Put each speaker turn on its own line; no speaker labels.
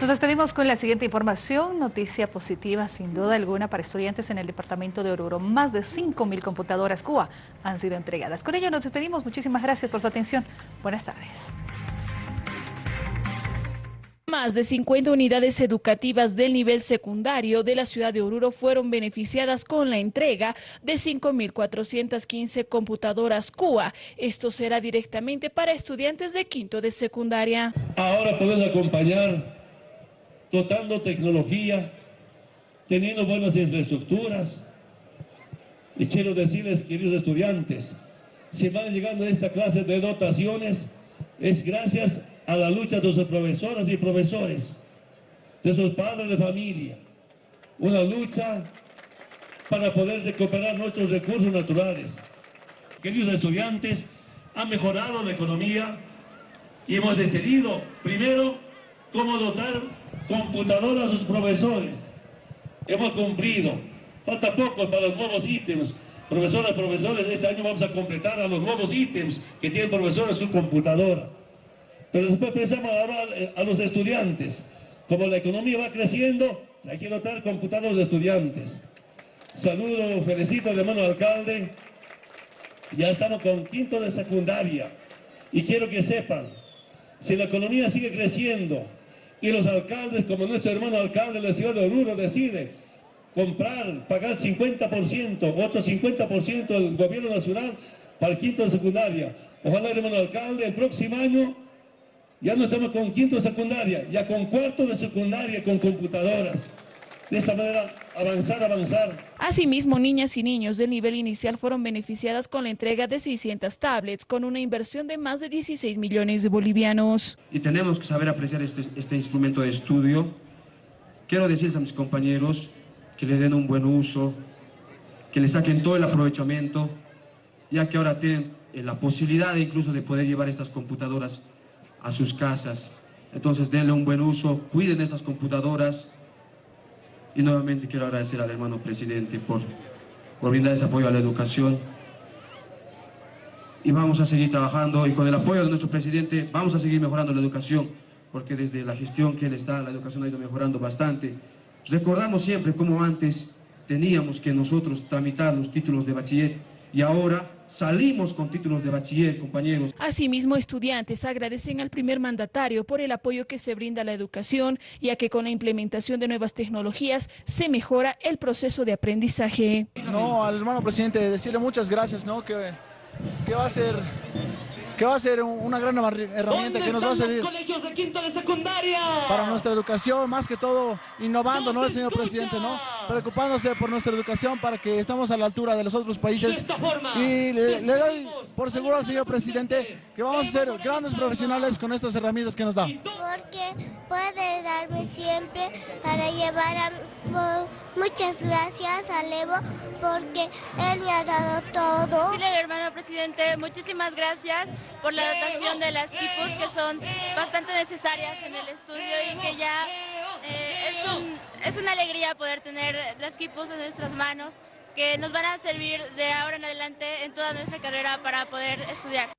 Nos despedimos con la siguiente información, noticia positiva sin duda alguna para estudiantes en el departamento de Oruro. Más de 5.000 computadoras CUA han sido entregadas. Con ello nos despedimos, muchísimas gracias por su atención. Buenas tardes.
Más de 50 unidades educativas del nivel secundario de la ciudad de Oruro fueron beneficiadas con la entrega de 5.415 computadoras CUA. Esto será directamente para estudiantes de quinto de secundaria.
Ahora pueden acompañar dotando tecnología, teniendo buenas infraestructuras. Y quiero decirles, queridos estudiantes, si van llegando a esta clase de dotaciones, es gracias a la lucha de sus profesoras y profesores, de sus padres de familia. Una lucha para poder recuperar nuestros recursos naturales. Queridos estudiantes, ha mejorado la economía y hemos decidido, primero, cómo dotar computadoras a sus profesores. Hemos cumplido. Falta poco para los nuevos ítems. Profesoras, profesores, este año vamos a completar a los nuevos ítems que tienen profesores en su computadora. Pero después pensamos ahora a los estudiantes. Como la economía va creciendo, hay que computadoras de estudiantes. Saludo, felicito al hermano alcalde. Ya estamos con quinto de secundaria. Y quiero que sepan, si la economía sigue creciendo, y los alcaldes, como nuestro hermano alcalde de la ciudad de Oruro, decide comprar, pagar 50%, otro 50% del gobierno nacional para el quinto de secundaria. Ojalá, hermano alcalde, el próximo año ya no estamos con quinto de secundaria, ya con cuarto de secundaria, con computadoras de esta manera avanzar, avanzar.
Asimismo, niñas y niños de nivel inicial fueron beneficiadas con la entrega de 600 tablets con una inversión de más de 16 millones de bolivianos.
Y tenemos que saber apreciar este, este instrumento de estudio. Quiero decirles a mis compañeros que le den un buen uso, que le saquen todo el aprovechamiento, ya que ahora tienen eh, la posibilidad incluso de poder llevar estas computadoras a sus casas. Entonces denle un buen uso, cuiden estas computadoras, y nuevamente quiero agradecer al hermano presidente por, por brindar este apoyo a la educación. Y vamos a seguir trabajando y con el apoyo de nuestro presidente vamos a seguir mejorando la educación, porque desde la gestión que él está, la educación ha ido mejorando bastante. Recordamos siempre cómo antes teníamos que nosotros tramitar los títulos de bachiller y ahora salimos con títulos de bachiller, compañeros.
Asimismo, estudiantes agradecen al primer mandatario por el apoyo que se brinda a la educación, ya que con la implementación de nuevas tecnologías se mejora el proceso de aprendizaje.
No, al hermano presidente, decirle muchas gracias, ¿no? Que, que va a ser que va a ser una gran herramienta que nos va a servir
colegios de quinto de secundaria?
para nuestra educación, más que todo innovando, ¿no? El señor presidente, ¿no? Preocupándose por nuestra educación para que estamos a la altura de los otros países. y le, doy por seguro al señor presidente que vamos a ser grandes profesionales con estas herramientas que nos da.
Porque puede darme siempre para llevar a... Muchas gracias a Evo porque él me ha dado todo.
Sí, hermano presidente, muchísimas gracias por la dotación de las equipos que son bastante necesarias en el estudio y que ya eh, es, una alegría poder tener las equipos en nuestras manos que nos van a servir de ahora en adelante en toda nuestra carrera para poder estudiar.